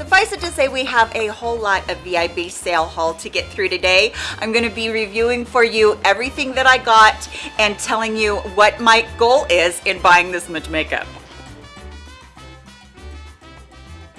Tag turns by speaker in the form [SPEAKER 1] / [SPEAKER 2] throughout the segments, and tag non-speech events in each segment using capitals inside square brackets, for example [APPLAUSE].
[SPEAKER 1] Suffice it to say we have a whole lot of VIB sale haul to get through today. I'm going to be reviewing for you everything that I got and telling you what my goal is in buying this much makeup.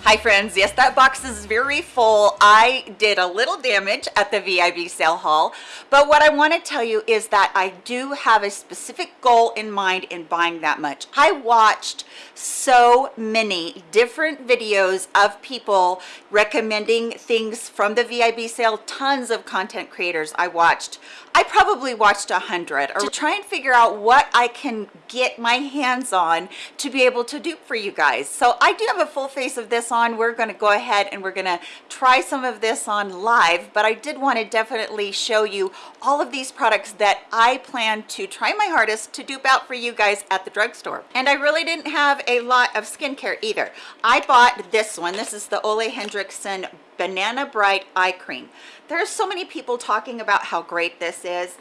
[SPEAKER 1] Hi friends, yes that box is very full. I did a little damage at the VIB sale haul, but what I want to tell you is that I do have a specific goal in mind in buying that much. I watched so many different videos of people recommending things from the VIB sale, tons of content creators I watched. I probably watched a hundred to try and figure out what I can get my hands on to be able to do for you guys. So I do have a full face of this on. We're going to go ahead and we're going to try some of this on live, but I did want to definitely show you all of these products that I plan to try my hardest to dupe out for you guys at the drugstore. And I really didn't have a lot of skincare either. I bought this one. This is the Ole Henriksen Banana Bright Eye Cream. There's so many people talking about how great this is.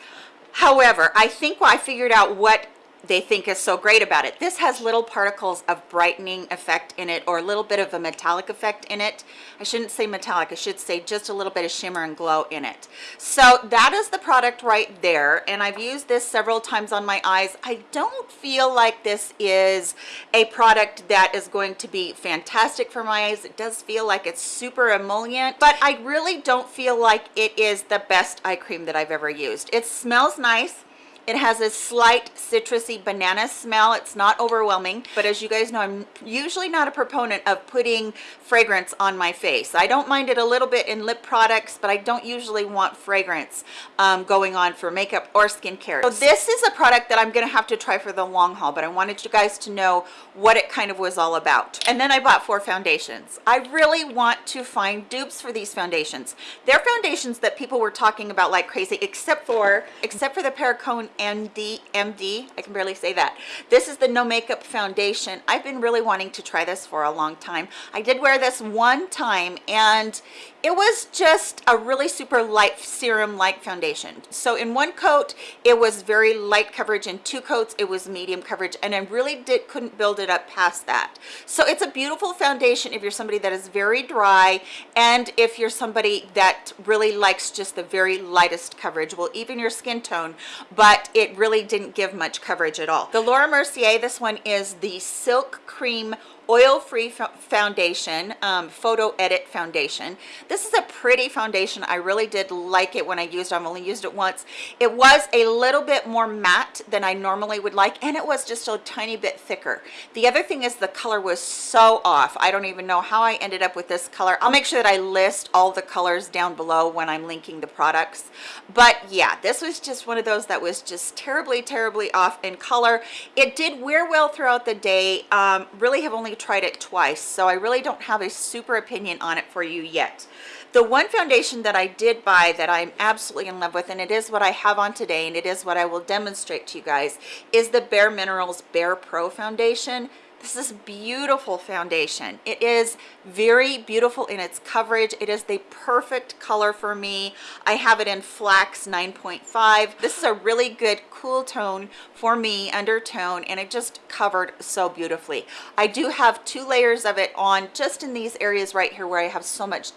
[SPEAKER 1] However, I think I figured out what they think is so great about it. This has little particles of brightening effect in it or a little bit of a metallic effect in it. I shouldn't say metallic, I should say just a little bit of shimmer and glow in it. So that is the product right there and I've used this several times on my eyes. I don't feel like this is a product that is going to be fantastic for my eyes. It does feel like it's super emollient, but I really don't feel like it is the best eye cream that I've ever used. It smells nice it has a slight citrusy banana smell. It's not overwhelming, but as you guys know, I'm usually not a proponent of putting fragrance on my face. I don't mind it a little bit in lip products, but I don't usually want fragrance um, going on for makeup or skincare. So this is a product that I'm gonna have to try for the long haul, but I wanted you guys to know what it kind of was all about. And then I bought four foundations. I really want to find dupes for these foundations. They're foundations that people were talking about like crazy, except for, except for the Perricone MD, MD, I can barely say that. This is the No Makeup Foundation. I've been really wanting to try this for a long time. I did wear this one time and it was just a really super light serum like foundation. So in one coat it was very light coverage. In two coats it was medium coverage. And i really did couldn't build it up past that. So it's a beautiful foundation if you're somebody that is very dry. And if you're somebody that really likes just the very lightest coverage will even your skin tone but it really didn't give much coverage at all. The laura mercier this one is the silk cream oil-free foundation um, photo edit foundation. This is a pretty foundation. I really did like it when i used it. I've only used it once. It was a little bit more matte than i normally would like and it was just a tiny bit thicker. The other thing is the color was so off. I don't even know how i ended up with this color. I'll make sure that i list all the colors down below when i'm linking the products. But yeah this was just one of those that was just terribly terribly off in color. It did wear well throughout the day. Um, really have only tried it twice so i really don't have a super opinion on it for you yet. The one foundation that i did buy that i'm absolutely in love with and it is what i have on today and it is what i will demonstrate to you guys is the bare minerals bare pro foundation this is beautiful foundation. It is very beautiful in its coverage. It is the perfect color for me. I have it in flax 9.5 this is a really good cool tone for me undertone and it just covered so beautifully. I do have two layers of it on just in these areas right here where i have so much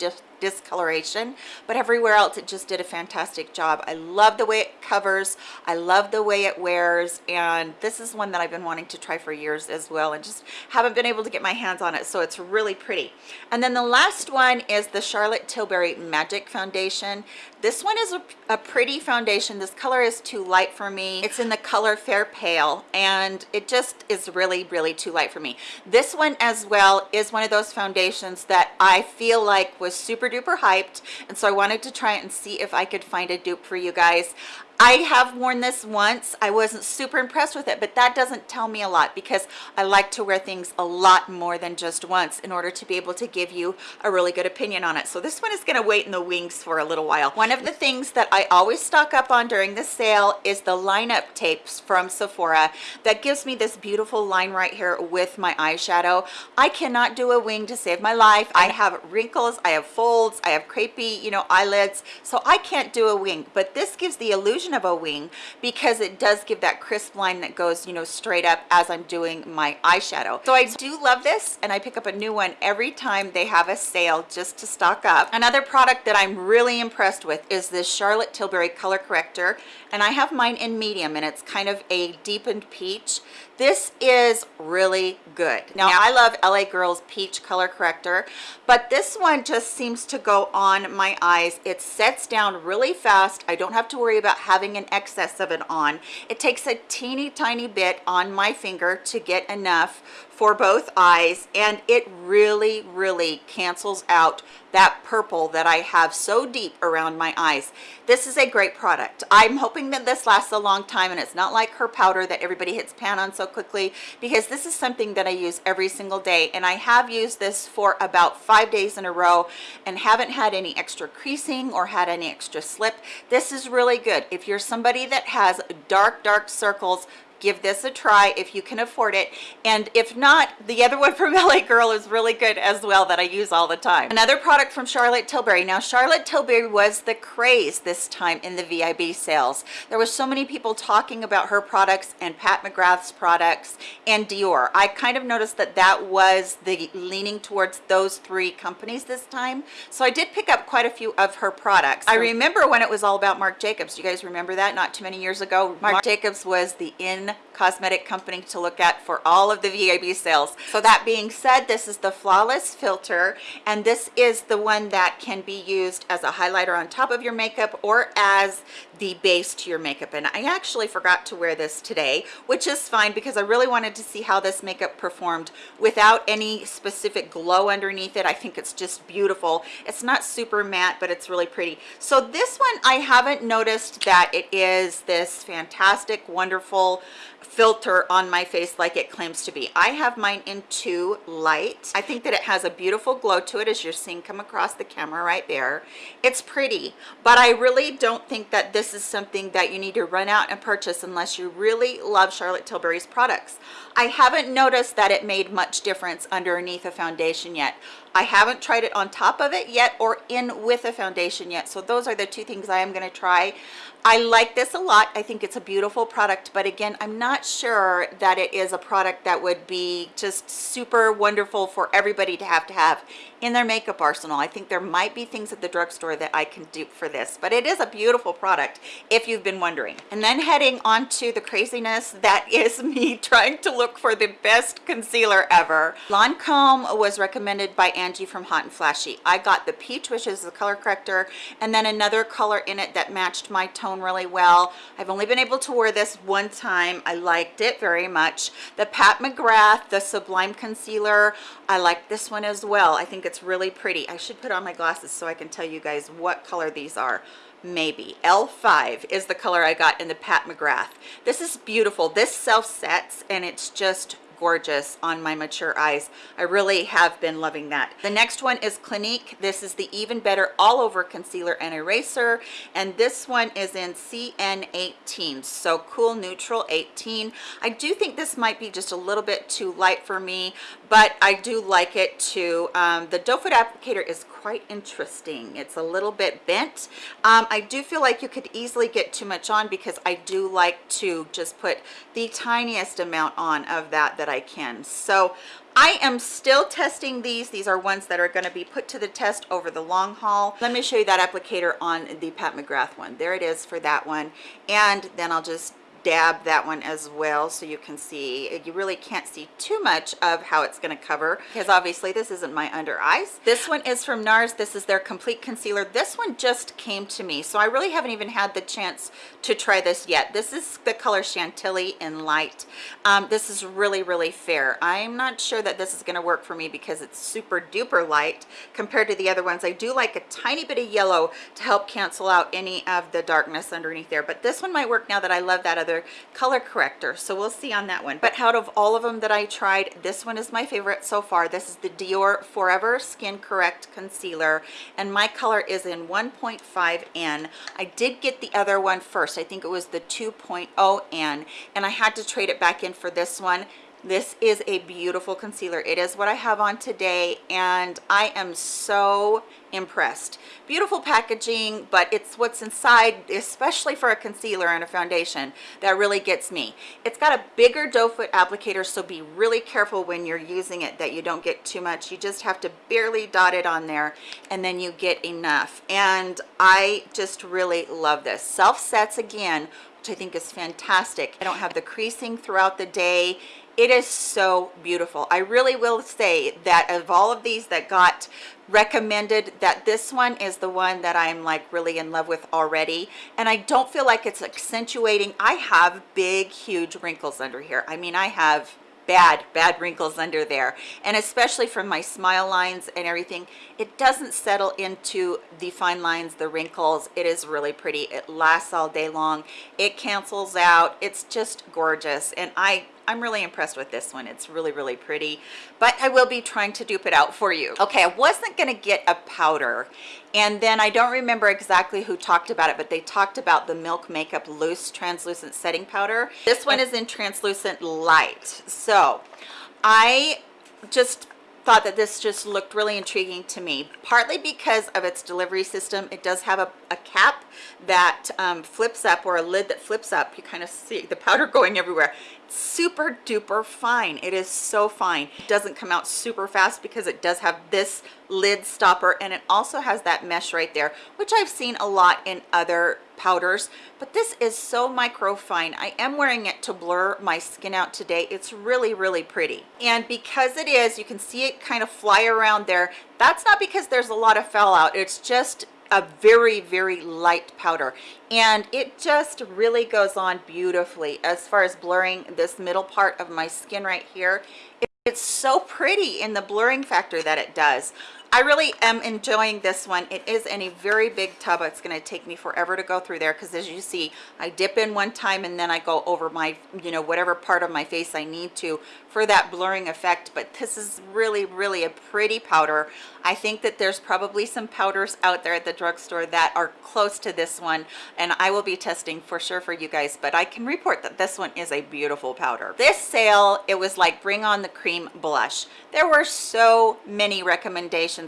[SPEAKER 1] discoloration but everywhere else it just did a fantastic job. I love the way it covers i love the way it wears and this is one that i've been wanting to try for years as well and just haven't been able to get my hands on it so it's really pretty. And then the last one is the charlotte tilbury magic foundation. This one is a, a pretty foundation. This color is too light for me. It's in the color fair pale and it just is really really too light for me. This one as well is one of those foundations that i feel like was super duper hyped and so I wanted to try and see if I could find a dupe for you guys I have worn this once. I wasn't super impressed with it, but that doesn't tell me a lot because I like to wear things a lot more than just once in order to be able to give you a really good opinion on it. So this one is going to wait in the wings for a little while. One of the things that I always stock up on during the sale is the lineup tapes from Sephora that gives me this beautiful line right here with my eyeshadow. I cannot do a wing to save my life. I have wrinkles, I have folds, I have crepey, you know, eyelids, so I can't do a wing, but this gives the illusion of a wing because it does give that crisp line that goes, you know, straight up as I'm doing my eyeshadow. So I do love this and I pick up a new one every time they have a sale just to stock up. Another product that I'm really impressed with is this Charlotte Tilbury color corrector and I have mine in medium and it's kind of a deepened peach this is really good. Now i love la girls peach color corrector but this one just seems to go on my eyes. It sets down really fast. I don't have to worry about having an excess of it on. It takes a teeny tiny bit on my finger to get enough for both eyes and it really really cancels out that purple that I have so deep around my eyes. This is a great product. I'm hoping that this lasts a long time and it's not like her powder that everybody hits pan on so quickly because this is something that I use every single day and I have used this for about five days in a row and haven't had any extra creasing or had any extra slip. This is really good. If you're somebody that has dark, dark circles, give this a try if you can afford it. And if not the other one from [LAUGHS] la girl is really good as well that i use all the time. Another product from charlotte tilbury. Now charlotte tilbury was the craze this time in the vib sales. There was so many people talking about her products and pat mcgrath's products and dior. I kind of noticed that that was the leaning towards those three companies this time. So i did pick up quite a few of her products. I remember when it was all about marc jacobs. You guys remember that? Not too many years ago. Marc jacobs was the in cosmetic company to look at for all of the VIB sales. So that being said, this is the Flawless Filter, and this is the one that can be used as a highlighter on top of your makeup or as the base to your makeup. And I actually forgot to wear this today, which is fine because I really wanted to see how this makeup performed without any specific glow underneath it. I think it's just beautiful. It's not super matte, but it's really pretty. So this one, I haven't noticed that it is this fantastic, wonderful filter on my face like it claims to be. I have mine in too light. I think that it has a beautiful glow to it as you're seeing come across the camera right there. It's pretty, but I really don't think that this is something that you need to run out and purchase unless you really love Charlotte Tilbury's products. I haven't noticed that it made much difference underneath a foundation yet. I haven't tried it on top of it yet or in with a foundation yet. So those are the two things I am going to try. I like this a lot. I think it's a beautiful product, but again, I'm not sure that it is a product that would be just super wonderful for everybody to have to have in their makeup arsenal. I think there might be things at the drugstore that I can do for this, but it is a beautiful product if you've been wondering. And then heading on to the craziness that [LAUGHS] is me trying to look for the best concealer ever. Lancome was recommended by Angie from Hot and Flashy. I got the peach, which is the color corrector, and then another color in it that matched my tone really well. I've only been able to wear this one time. I liked it very much. The Pat McGrath, the Sublime Concealer, I like this one as well. I think it's really pretty. I should put on my glasses so I can tell you guys what color these are. Maybe. L5 is the color i got in the pat mcgrath. This is beautiful. This self sets and it's just gorgeous on my mature eyes. I really have been loving that. The next one is Clinique. This is the Even Better All Over Concealer and Eraser. And this one is in CN18. So Cool Neutral 18. I do think this might be just a little bit too light for me, but I do like it too. Um, the doe foot applicator is quite interesting. It's a little bit bent. Um, I do feel like you could easily get too much on because I do like to just put the tiniest amount on of that that I can. So I am still testing these. These are ones that are going to be put to the test over the long haul. Let me show you that applicator on the Pat McGrath one. There it is for that one. And then I'll just dab that one as well so you can see you really can't see too much of how it's going to cover because obviously this isn't my under eyes this one is from nars. This is their complete concealer. This one just came to me so i really haven't even had the chance to try this yet. This is the color chantilly in light. Um, this is really really fair. I'm not sure that this is going to work for me because it's super duper light compared to the other ones. I do like a tiny bit of yellow to help cancel out any of the darkness underneath there but this one might work now that i love that other other color corrector so we'll see on that one. But out of all of them that i tried this one is my favorite so far. This is the dior forever skin correct concealer and my color is in 1.5n i did get the other one first. I think it was the 2.0n and i had to trade it back in for this one this is a beautiful concealer. It is what i have on today and i am so impressed. Beautiful packaging but it's what's inside especially for a concealer and a foundation that really gets me. It's got a bigger doe foot applicator so be really careful when you're using it that you don't get too much. You just have to barely dot it on there and then you get enough. And i just really love this. Self sets again which i think is fantastic. I don't have the creasing throughout the day it is so beautiful. I really will say that of all of these that got recommended that this one is the one that i'm like really in love with already. And i don't feel like it's accentuating. I have big huge wrinkles under here. I mean i have bad bad wrinkles under there. And especially from my smile lines and everything it doesn't settle into the fine lines the wrinkles. It is really pretty. It lasts all day long. It cancels out. It's just gorgeous. And i I'm really impressed with this one. It's really, really pretty, but I will be trying to dupe it out for you. Okay, I wasn't gonna get a powder, and then I don't remember exactly who talked about it, but they talked about the Milk Makeup Loose Translucent Setting Powder. This one is in Translucent Light. So I just thought that this just looked really intriguing to me partly because of its delivery system it does have a, a cap that um, flips up or a lid that flips up you kind of see the powder [LAUGHS] going everywhere super duper fine. It is so fine. It doesn't come out super fast because it does have this lid stopper and it also has that mesh right there which i've seen a lot in other powders. But this is so micro fine i am wearing it to blur my skin out today. It's really really pretty. And because it is you can see it kind of fly around there. That's not because there's a lot of fallout it's just a very very light powder. And it just really goes on beautifully. As far as blurring this middle part of my skin right here it's so pretty in the blurring factor that it does I really am enjoying this one. It is in a very big tub. It's going to take me forever to go through there because as you see, I dip in one time and then I go over my, you know, whatever part of my face I need to for that blurring effect. But this is really, really a pretty powder. I think that there's probably some powders out there at the drugstore that are close to this one and I will be testing for sure for you guys, but I can report that this one is a beautiful powder. This sale, it was like bring on the cream blush. There were so many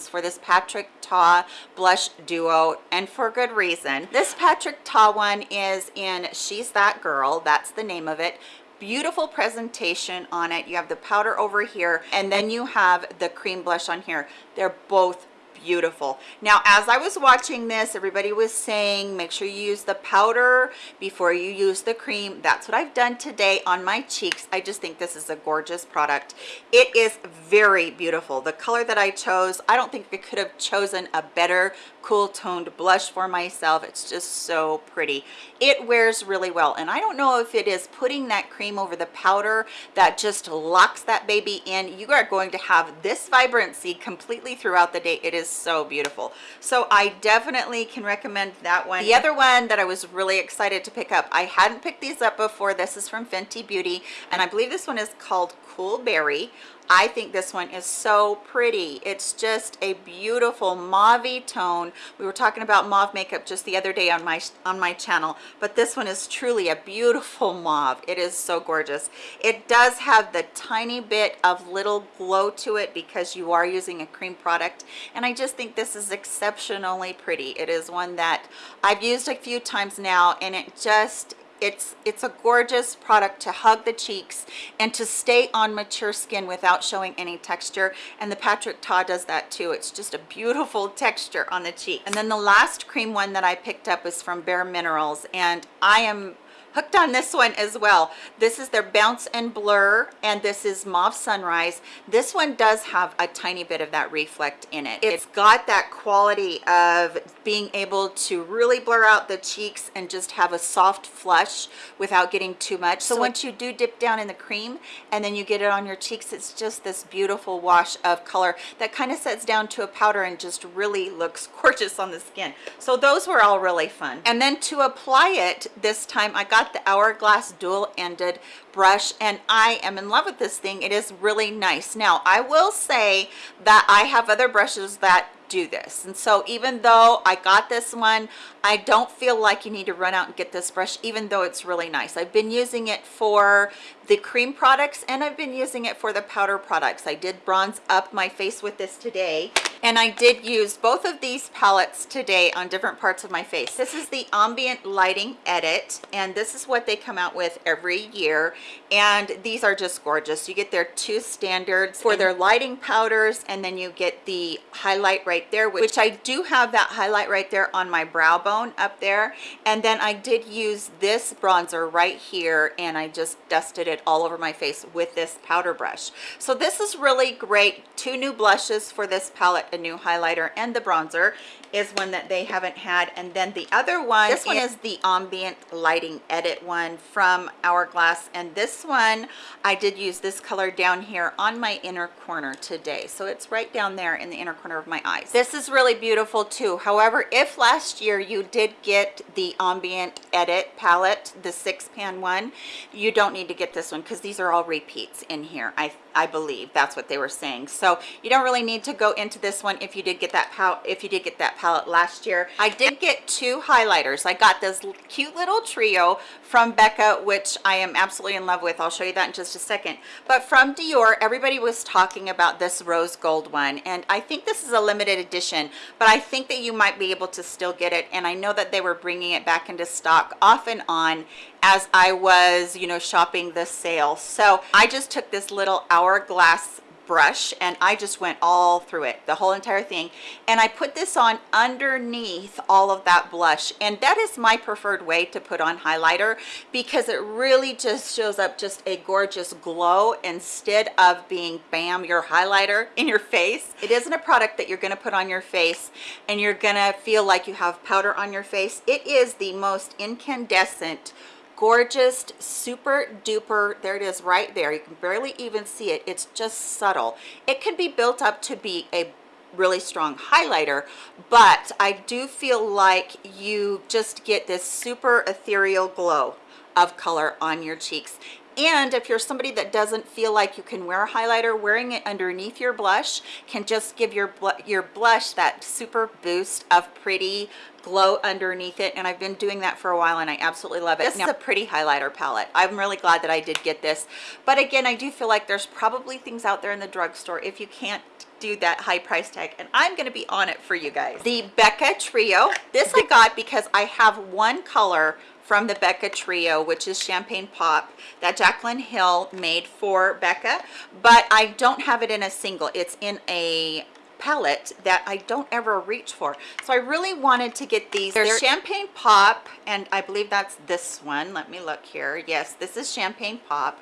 [SPEAKER 1] for this Patrick Ta blush duo and for good reason. This Patrick Ta one is in She's That Girl, that's the name of it. Beautiful presentation on it. You have the powder over here and then you have the cream blush on here. They're both beautiful. Now as i was watching this everybody was saying make sure you use the powder before you use the cream. That's what i've done today on my cheeks. I just think this is a gorgeous product. It is very beautiful. The color that i chose i don't think i could have chosen a better cool toned blush for myself. It's just so pretty. It wears really well and i don't know if it is putting that cream over the powder that just locks that baby in. You are going to have this vibrancy completely throughout the day. It is so beautiful. So i definitely can recommend that one. The other one that i was really excited to pick up i hadn't picked these up before this is from fenty beauty and i believe this one is called cool berry I think this one is so pretty. It's just a beautiful mauve tone. We were talking about mauve makeup just the other day on my on my channel, but this one is truly a beautiful [LAUGHS] mauve. It is so gorgeous. It does have the tiny bit of little glow to it because you are using a cream product, and I just think this is exceptionally pretty. It is one that I've used a few times now, and it just it's it's a gorgeous product to hug the cheeks and to stay on mature skin without showing any texture. And the Patrick Ta does that too. It's just a beautiful texture on the cheek and then the last cream one that I picked up is from Bare Minerals. And I am hooked on this one as well. This is their bounce and blur and this is mauve sunrise. This one does have a tiny bit of that reflect in it. It's got that quality of being able to really blur out the cheeks and just have a soft flush without getting too much. So, so once you do dip down in the cream and then you get it on your cheeks it's just this beautiful wash of color that kind of sets down to a powder and just really looks gorgeous on the skin. So those were all really fun. And then to apply it this time i got got the hourglass dual ended brush and I am in love with this thing. It is really nice. Now, I will say that I have other brushes that do this and so even though i got this one i don't feel like you need to run out and get this brush even though it's really nice i've been using it for the cream products and i've been using it for the powder products i did bronze up my face with this today and i did use both of these palettes today on different parts of my face. This is the ambient lighting edit and this is what they come out with every year. And these are just gorgeous. You get their two standards for their lighting powders and then you get the highlight right there which i do have that highlight right there on my brow bone up there. And then i did use this bronzer right here and i just dusted it all over my face with this powder brush. So this is really great. Two new blushes for this palette a new highlighter and the bronzer is one that they haven't had. And then the other one this one is the ambient lighting edit one from hourglass. And this one i did use this color down here on my inner corner today. So it's right down there in the inner corner of my eyes. This is really beautiful too. However if last year you did get the ambient edit palette the six pan one you don't need to get this one because these are all repeats in here i I believe. That's what they were saying. So you don't really need to go into this one if you did get that palette, if you did get that palette last year. I did get two highlighters. I got this cute little trio from Becca, which I am absolutely in love with. I'll show you that in just a second. But from Dior, everybody was talking about this rose gold one. And I think this is a limited edition, but I think that you might be able to still get it. And I know that they were bringing it back into stock off and on as I was, you know, shopping the sale. So I just took this little hourglass brush and I just went all through it the whole entire thing. And I put this on underneath all of that blush and that is my preferred way to put on highlighter because it really just shows up just a gorgeous glow instead of being bam your highlighter in your face. It isn't a product that you're going to put on your face and you're gonna feel like you have powder on your face. It is the most incandescent gorgeous super duper there it is right there. You can barely even see it. It's just subtle. It can be built up to be a really strong highlighter but i do feel like you just get this super ethereal glow of color on your cheeks. And if you're somebody that doesn't feel like you can wear a highlighter wearing it underneath your blush can just give your your blush that super boost of pretty glow underneath it and I've been doing that for a while and I absolutely love it. This now, is a pretty highlighter palette. I'm really glad that I did get this. But again, I do feel like there's probably things out there in the drugstore if you can't do that high price tag and I'm going to be on it for you guys. The Becca Trio. This I got because I have one color from the Becca Trio, which is Champagne Pop that Jaclyn Hill made for Becca, but I don't have it in a single. It's in a palette that I don't ever reach for. So I really wanted to get these. There's Champagne Pop, and I believe that's this one. Let me look here. Yes, this is Champagne Pop.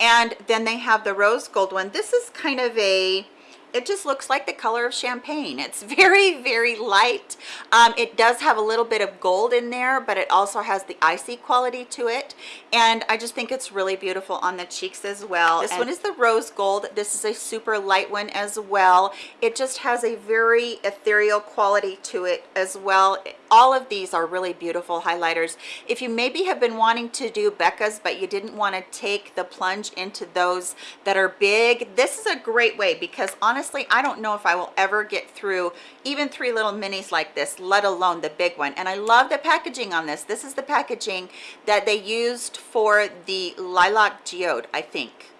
[SPEAKER 1] And then they have the Rose Gold one. This is kind of a it just looks like the color of champagne. It's very very light. Um, it does have a little bit of gold in there but it also has the icy quality to it. And i just think it's really beautiful on the cheeks as well. This and one is the rose gold. This is a super light one as well. It just has a very ethereal quality to it as well. All of these are really beautiful highlighters. If you maybe have been wanting to do becca's but you didn't want to take the plunge into those that are big this is a great way because honestly i don't know if i will ever get through even three little minis like this let alone the big one. And i love the packaging on this. This is the packaging that they used for the lilac geode i think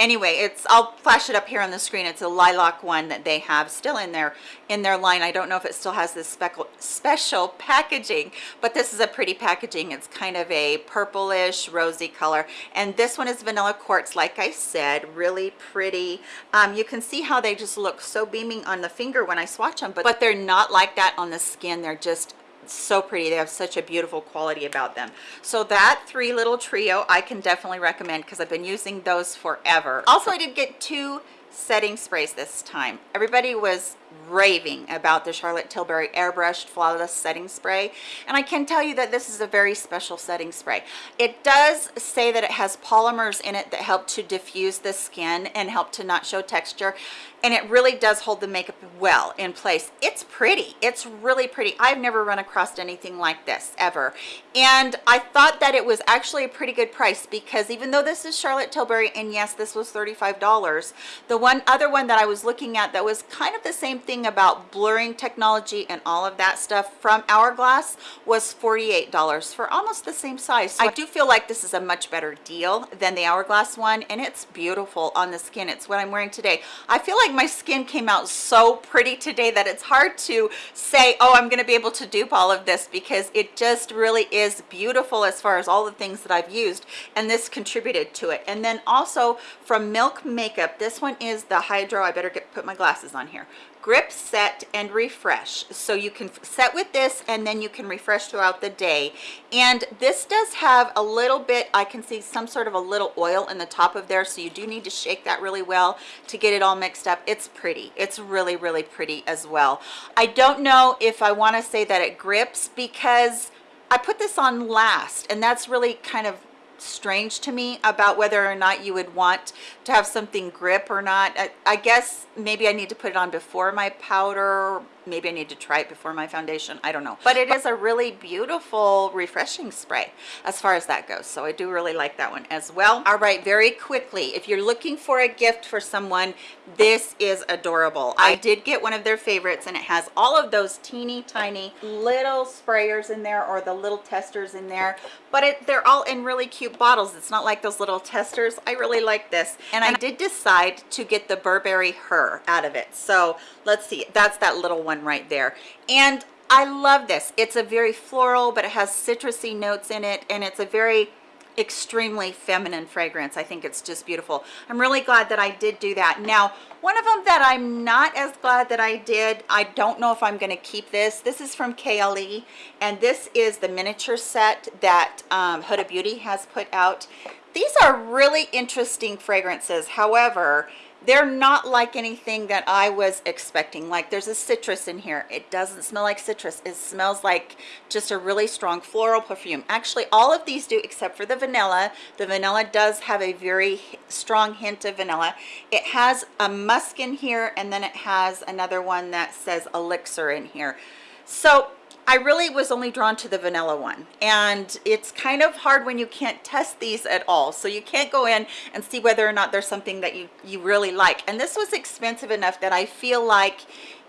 [SPEAKER 1] anyway it's i'll flash it up here on the screen. It's a lilac one that they have still in their in their line. I don't know if it still has this special special packaging but this is a pretty packaging. It's kind of a purplish rosy color. And this one is vanilla quartz like i said really pretty. Um, you can see how they just look so beaming on the finger when i swatch them but but they're not like that on the skin. They're just so pretty. They have such a beautiful quality about them. So that three little trio i can definitely recommend because i've been using those forever. Also i did get two setting sprays this time. Everybody was raving about the Charlotte Tilbury Airbrushed Flawless Setting Spray. And I can tell you that this is a very special setting spray. It does say that it has polymers in it that help to diffuse the skin and help to not show texture. And it really does hold the makeup well in place. It's pretty. It's really pretty. I've never run across anything like this ever. And I thought that it was actually a pretty good price because even though this is Charlotte Tilbury, and yes, this was $35, the one other one that I was looking at that was kind of the same thing about blurring technology and all of that stuff from Hourglass was $48 for almost the same size. So I do feel like this is a much better deal than the Hourglass one and it's beautiful on the skin. It's what I'm wearing today. I feel like my skin came out so pretty today that it's hard to say, oh, I'm gonna be able to dupe all of this because it just really is beautiful as far as all the things that I've used and this contributed to it. And then also from Milk Makeup, this one is the Hydro, I better get put my glasses on here grip set and refresh. So you can set with this and then you can refresh throughout the day. And this does have a little bit i can see some sort of a little oil in the top of there so you do need to shake that really well to get it all mixed up. It's pretty. It's really really pretty as well. I don't know if i want to say that it grips because i put this on last and that's really kind of strange to me about whether or not you would want to have something grip or not. I, I, guess maybe I need to put it on before my powder maybe I need to try it before my foundation. I don't know. But it is a really beautiful refreshing spray as far as that goes. So I do really like that one as well. All right very quickly if you're looking for a gift for someone this is adorable. I did get one of their favorites and it has all of those teeny tiny little sprayers in there or the little testers in there. But it, they're all in really cute bottles. It's not like those little testers. I really like this. And I did decide to get the Burberry Her out of it. So let's see. That's that little one right there. And I love this. It's a very floral but it has citrusy notes in it and it's a very extremely feminine fragrance. I think it's just beautiful. I'm really glad that i did do that. Now one of them that i'm not as glad that i did i don't know if i'm going to keep this. This is from Kayali and this is the miniature set that um, huda beauty has put out. These are really interesting fragrances. However they're not like anything that I was expecting. Like there's a citrus in here. It doesn't smell like citrus. It smells like just a really strong floral perfume. Actually all of these do except for the vanilla. The vanilla does have a very strong hint of vanilla. It has a musk in here and then it has another one that says elixir in here. So I really was only drawn to the vanilla one. And it's kind of hard when you can't test these at all. So you can't go in and see whether or not there's something that you you really like. And this was expensive enough that I feel like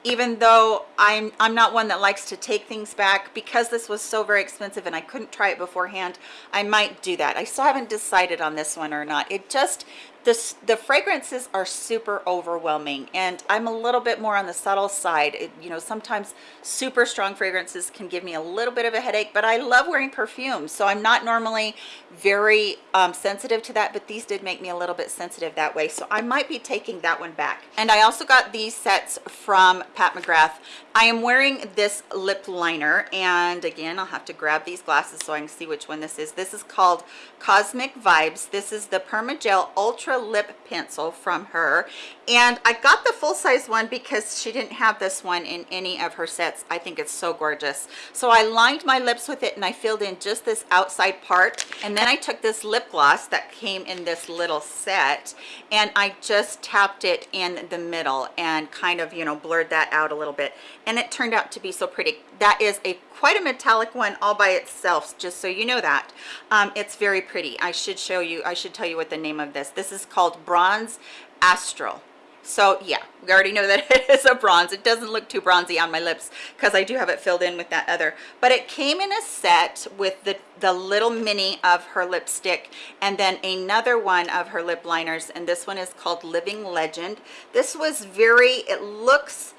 [SPEAKER 1] even though I'm I'm not one that likes to take things back because this was so very expensive and I couldn't try it beforehand I might do that. I still haven't decided on this one or not. It just this the fragrances are super overwhelming and i'm a little bit more on the subtle side. It, you know sometimes super strong fragrances can give me a little bit of a headache but i love wearing perfume so i'm not normally very um, sensitive to that but these did make me a little bit sensitive that way so i might be taking that one back. And i also got these sets from pat mcgrath. I am wearing this lip liner and again i'll have to grab these glasses so i can see which one this is. This is called cosmic vibes. This is the permagel ultra lip pencil from her. And i got the full size one because she didn't have this one in any of her sets. I think it's so gorgeous. So i lined my lips with it and i filled in just this outside part. And then i took this lip gloss that came in this little set and i just tapped it in the middle and kind of you know blurred that out a little bit. And it turned out to be so pretty. That is a quite a metallic one all by itself just so you know that. Um, it's very pretty. I should show you i should tell you what the name of this. This is called bronze astral. So yeah we already know [LAUGHS] that it is a bronze. It doesn't look too bronzy on my lips because i do have it filled in with that other. But it came in a set with the the little mini of her lipstick and then another one of her lip liners and this one is called living legend. This was very it looks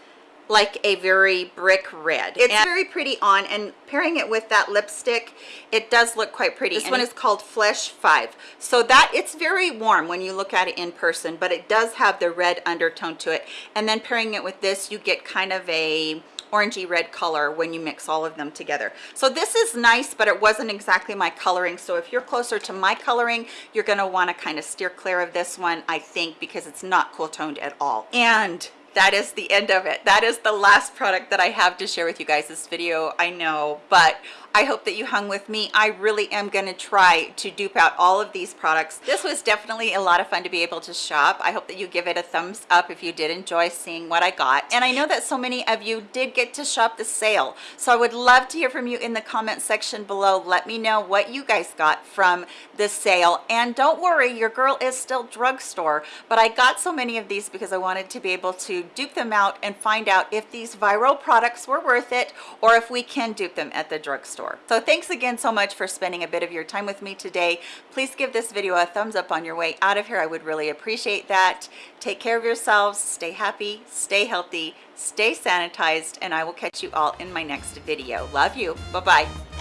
[SPEAKER 1] like a very brick red. It's and very pretty on and pairing it with that lipstick it does look quite pretty. This and one is called flesh 5 so that it's very warm when you look at it in person but it does have the red undertone to it. And then pairing it with this you get kind of a orangey red color when you mix all of them together. So this is nice but it wasn't exactly my coloring. So if you're closer to my coloring you're going to want to kind of steer clear of this one i think because it's not cool toned at all. And that is the end of it. That is the last product that i have to share with you guys this video i know but I hope that you hung with me. I really am going to try to dupe out all of these products. This was definitely a lot of fun to be able to shop. I hope that you give it a thumbs up if you did enjoy seeing what I got. And I know that so many of you did get to shop the sale. So I would love to hear from you in the comment section below. Let me know what you guys got from the sale. And don't worry, your girl is still drugstore, but I got so many of these because I wanted to be able to dupe them out and find out if these viral products were worth it or if we can dupe them at the drugstore. So thanks again so much for spending a bit of your time with me today. Please give this video a thumbs up on your way out of here. I would really appreciate that. Take care of yourselves, stay happy, stay healthy, stay sanitized, and I will catch you all in my next video. Love you. Bye-bye.